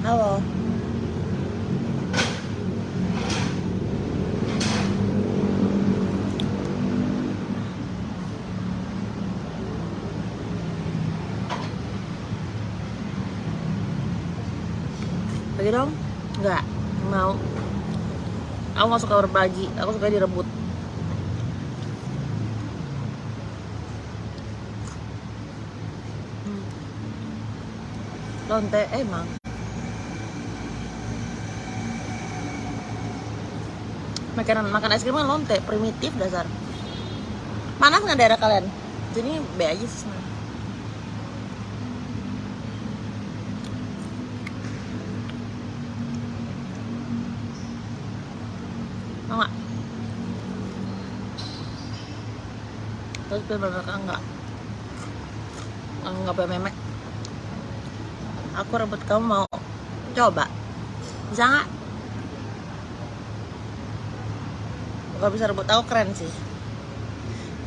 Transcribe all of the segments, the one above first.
Halo. Lagi dong? Enggak, mau. Aku gak suka berbagi, aku suka direbut. Hmm. Lonte eh, emang. Makanan makan es krim kan lonte primitif dasar. Panas nggak daerah kalian? Jadi B aja sih sebenarnya. Nggak? Terus biar mereka enggak enggak punya memek. Aku rebut kamu mau coba? Bisa nggak kalau bisa rebut aku keren sih.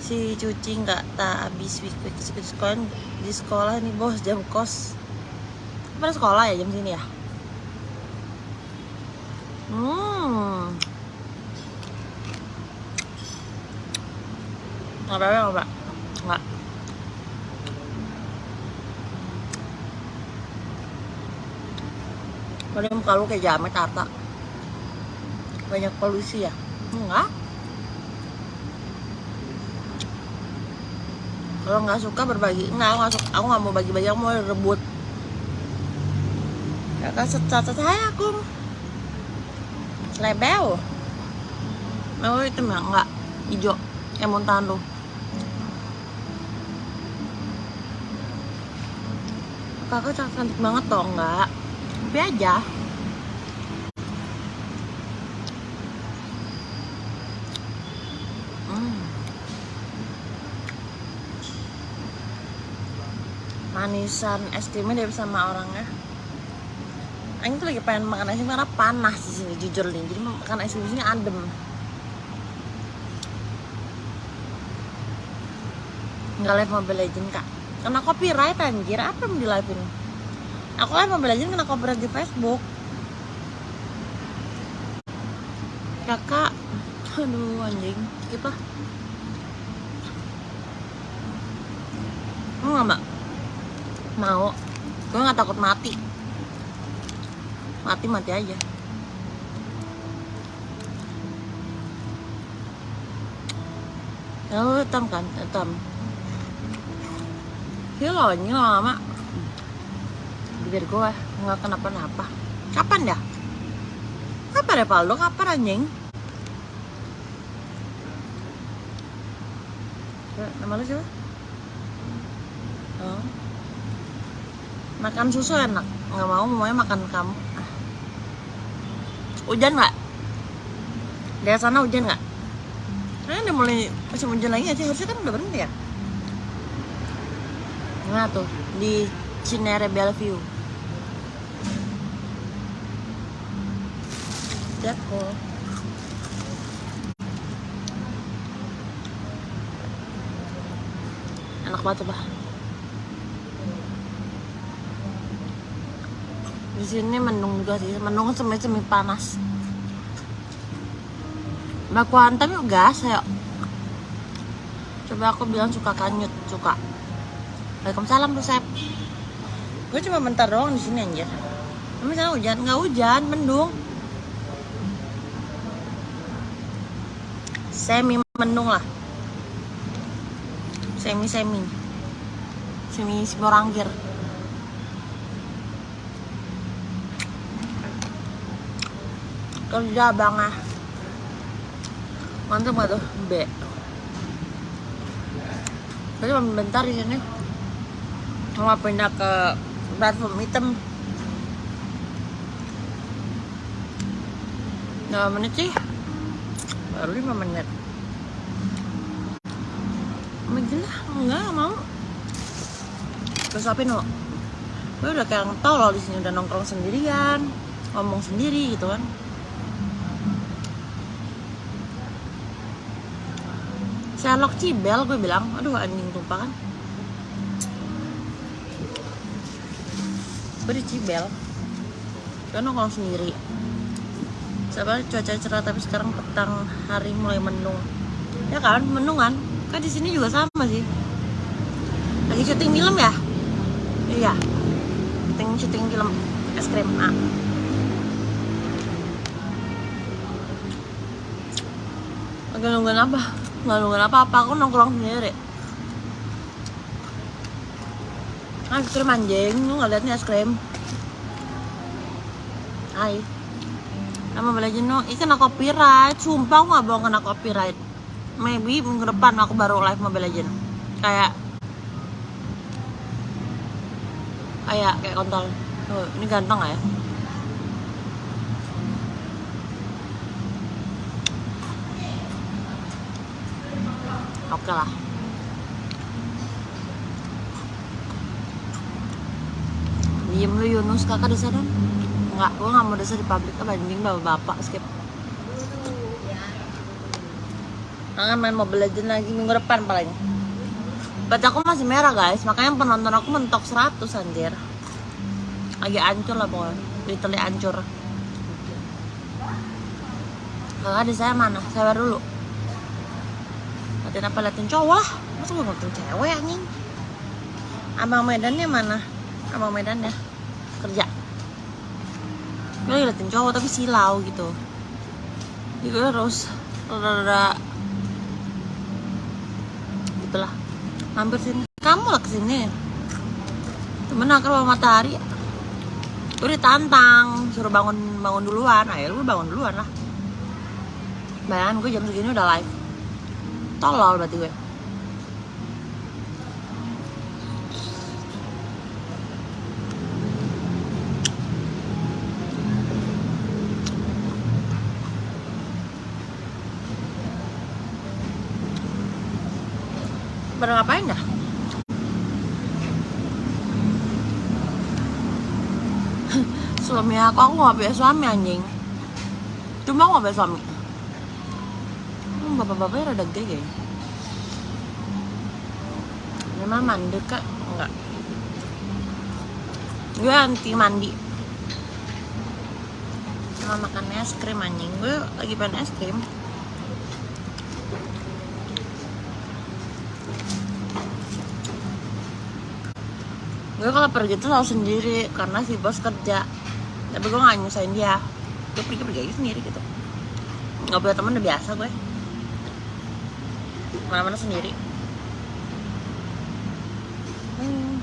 Si cuci nggak tak habis week sekolah di sekolah nih bos jam kos. Pada sekolah ya jam sini ya? Hmm. Nggak apa-apa nggak apa nggak. Padahal muka lu kayak jamet Arta Banyak polusi ya? Enggak Kalau nggak suka berbagi. Enggak, aku nggak suka. Aku nggak mau bagi-bagi, aku mau rebut. Kakak cacat saya aku Lebel. Mau hitam ya? Enggak Hijau. Yang muntahan tuh Kakak cantik banget toh, enggak Tapi aja Manisan es krimnya dari sama orangnya Aing tuh lagi pengen makan es krim karena panas di sini jujur nih. Jadi makan es krim di sini adem. Nggak live Mobile Legend kak. Kena copyright anjir. Apa yang di live ini? Aku live Mobile Legend kena copyright di Facebook. Kakak, aduh anjing. Lah. Mau nggak mbak? Mau. Gue nggak takut mati mati mati aja Oh, hitam kan? Hitam. Kilonya lama. Bibir gue nggak kenapa-napa. Kapan dah? Kapan ya Paldo? Kapan anjing? Nama lu siapa? Oh. Makan susu enak. Nggak mau, maunya makan kamu. Hujan nggak? Dari sana hujan nggak? Nah, udah mulai musim hujan lagi aja harusnya kan udah berhenti ya. Nah tuh di Cinere Bellevue. Lihat kok. Enak banget bah. Di sini mendung juga sih. Mendung semi semi panas. Mbak Kuantam yuk gas ayo. Coba aku bilang suka kanyut suka. Waalaikumsalam tuh Sep. Gue cuma bentar doang di sini anjir. Tapi sana hujan? Nggak hujan mendung. Semi mendung lah. Semi semi semi simorangkir kerja bang ah. Mantap gak tuh? B saya cuma bentar di sini mau pindah ke platform hitam. Berapa menit sih? Baru 5 menit. Gila, enggak mau. Terus apa lo? Gue udah kayak loh di sini udah nongkrong sendirian Ngomong sendiri gitu kan Sherlock Cibel gue bilang. Aduh anjing tumpah kan? Gue di Cibel. Karena kalau sendiri. Sabar cuaca cerah tapi sekarang petang hari mulai mendung. Ya kan mendung kan? Kan di sini juga sama sih. Lagi syuting film ya? Iya. Syuting syuting film es krim ah. lagi nungguin apa? Nggak nungguin apa-apa, aku nongkrong sendiri. Es krim anjing, lu nggak nih es krim Hai. Sama belajar no, ini kena copyright. Sumpah aku nggak bohong kena copyright. Maybe minggu depan aku baru live Mobile Legend Kayak Kayak, kayak kontol. Tuh, ini ganteng gak ya? Oke lah. Diem lu Yunus kakak di sana? Enggak, gue nggak mau desa di pabrik banding bapak-bapak skip. Kangen main Mobile Legends lagi minggu depan paling. Baca aku masih merah guys, makanya penonton aku mentok 100 anjir. Lagi ancur lah pokoknya, literally ancur. Kakak di saya mana? Saya dulu. Liatin apa liatin cowok? Masa gue ngeliatin cewek anjing? Abang Medannya mana? Abang Medan ya Kerja. Gue lagi liatin cowok tapi silau gitu. Jadi gue harus Rada-rada Gitu lah Mampir sini. Kamu lah ke sini. Temen aku bawa matahari? Gue ditantang. Suruh bangun bangun duluan. Ayo gue bangun duluan lah. Bayangin gue jam segini udah live tolol berarti gue. Pada ngapain dah? Suami aku aku gak punya suami anjing. Cuma aku gak punya suami Bapak-bapaknya rada gay ya. Memang mandi kak? Enggak. Gue anti mandi. Sama makan es krim anjing. Gue lagi pengen es krim. Gue kalau pergi tuh selalu sendiri karena si bos kerja. Tapi gue gak nyusahin dia. Gue pergi-pergi aja sendiri gitu. Gak punya temen udah biasa gue mana-mana sendiri. Hmm.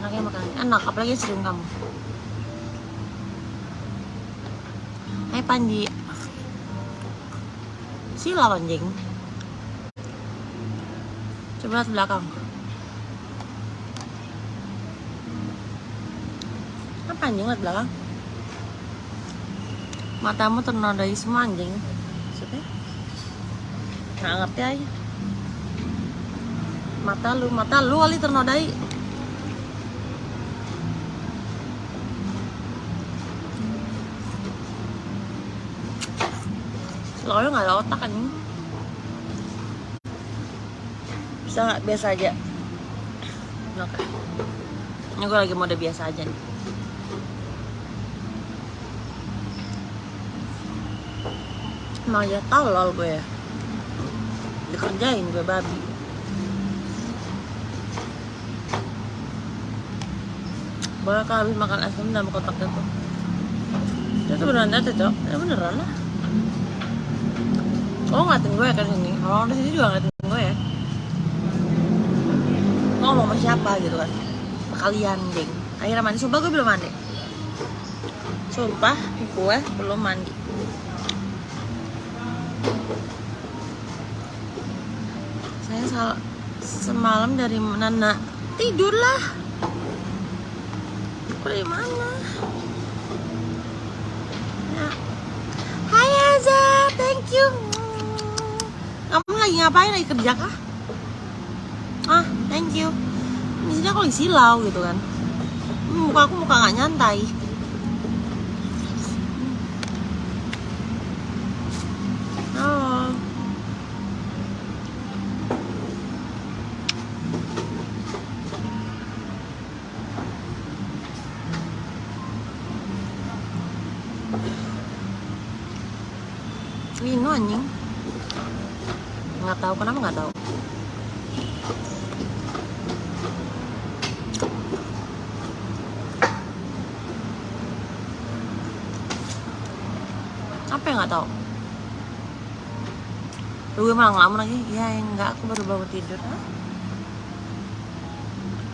enaknya makan enak apalagi krim kamu. Hai Panji. Sila anjing Coba lihat belakang. Apa anjing lihat belakang? Matamu ternodai semua anjing Nggak ngerti aja Mata lu, mata lu kali ternodai. Soalnya nggak ada otak kan Bisa nggak? Biasa aja. Oke. Ini gue lagi mode biasa aja nih. Emang ya tolol gue ya Dikerjain gue babi. Boleh habis makan es krim dalam kotak itu? Itu beneran ada cok. Ya beneran lah. Oh ngatin gue kan sini? Orang di sini juga ngatin gue ya? Ngomong sama siapa gitu kan? Kalian ding Akhirnya mandi. Sumpah gue belum mandi. Sumpah gue belum mandi salah semalam dari mana tidurlah. Dari mana? Ya. Hai Aza thank you. Kamu lagi ngapain? Lagi kerja kah? Ah thank you. Di sini aku lagi silau gitu kan. Muka aku muka nggak nyantai Oh. Lino anjing? Nggak tahu kenapa nggak tahu? Nggak tahu? Lu gue malah ngelamun lagi. Ya enggak aku baru bangun tidur. Hah?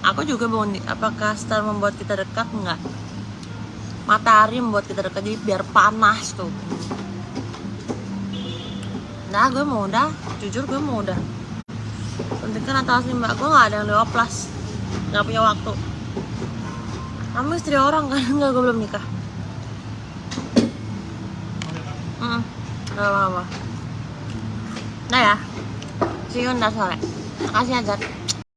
aku juga bangun apakah star membuat kita dekat? Enggak matahari membuat kita dekat jadi biar panas tuh nah gue mau udah. Jujur gue mau udah. Suntikan atau asli mbak. Gue nggak ada yang 12 nggak punya waktu. Kamu istri orang kan? Enggak gue belum nikah. Hmm, gak apa-apa. Nah ya, see you ntar sore. Makasih